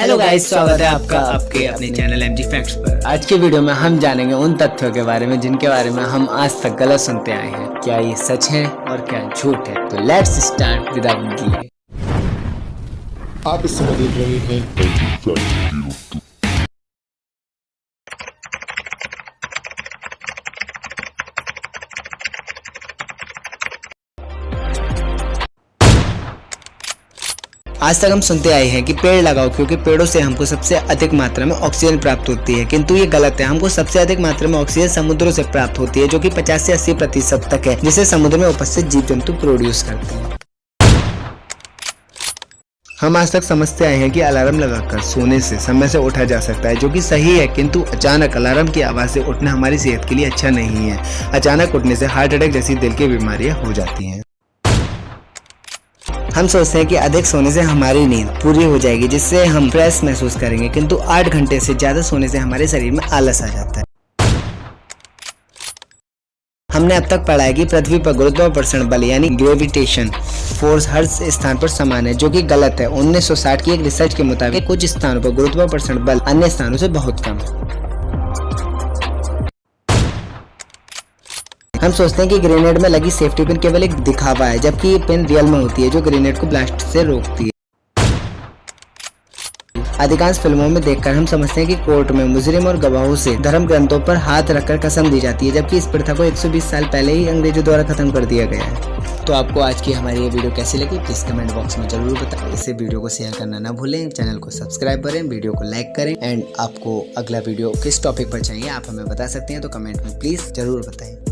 Hello guys स्वागत है आपका। आपके अपने चैनल एम जी फैक्ट्स पर। आज के वीडियो में हम जानेंगे उन तथ्यों के बारे में जिनके बारे में हम आज तक गलत सुनते आए हैं। क्या ये सच है और क्या झूठ है? तो लेट्स स्टार्ट विद आप इस समय देख रहे हैं आज तक हम सुनते आए हैं कि पेड़ लगाओ, क्योंकि पेड़ों से हमको सबसे अधिक मात्रा में ऑक्सीजन प्राप्त होती है। किंतु ये गलत है, हमको सबसे अधिक मात्रा में ऑक्सीजन समुद्रों से प्राप्त होती है, जो कि 50 से 80 प्रतिशत तक है, जिसे समुद्र में उपस्थित जीव जंतु प्रोड्यूस करते हैं। हम आज तक समझते आए हैं कि अलार्म लगाकर सोने से समय से उठा जा सकता है, जो कि सही है, किंतु अचानक अलार्म की आवाज़ से उठना हमारी सेहत के लिए अच्छा नहीं है। अचानक उठने से हार्ट अटैक जैसी दिल की बीमारियाँ हो जाती हैं। हम सोचते हैं कि अधिक सोने से हमारी नींद पूरी हो जाएगी, जिससे हम फ्रेश महसूस करेंगे, किंतु आठ घंटे से ज़्यादा सोने से हमारे शरीर में आलस आ जाता है। हमने अब तक पढ़ा है कि पृथ्वी पर गुरुत्वाकर्षण बल, यानी ग्रेविटेशन फोर्स हर स्थान पर समान है, जो कि गलत है। 1960 की एक रिसर्च के मुताबिक कुछ स्थानों पर गुरुत्वाकर्षण बल अन्य स्थानों से बहुत कम है। हम सोचते हैं कि ग्रेनेड में लगी सेफ्टी पिन केवल एक दिखावा है, जबकि ये पिन रियल में होती है, जो ग्रेनेड को ब्लास्ट से रोकती है। अधिकांश फ़िल्मों में देखकर हम समझते हैं कि कोर्ट में मुजरिम और गवाहों से धर्म ग्रंथों पर हाथ रखकर कसम दी जाती है, जबकि इस प्रथा को 120 साल पहले ही अंग्रेज़ों द्वारा खत्म कर दिया गया है। तो आपको आज की हमारी ये वीडियो कैसी लगी प्लीज़ कमेंट बॉक्स में ज़रूर बताएँ। इसे वीडियो को शेयर करना ना भूलें चैनल को सब्सक्राइब करें वीडियो को लाइक करें एंड आपको अगला वीडियो किस टॉपिक पर चाहिए आप हमें बता सकते हैं तो कमेंट में प्लीज़ ज़रूर बताएँ।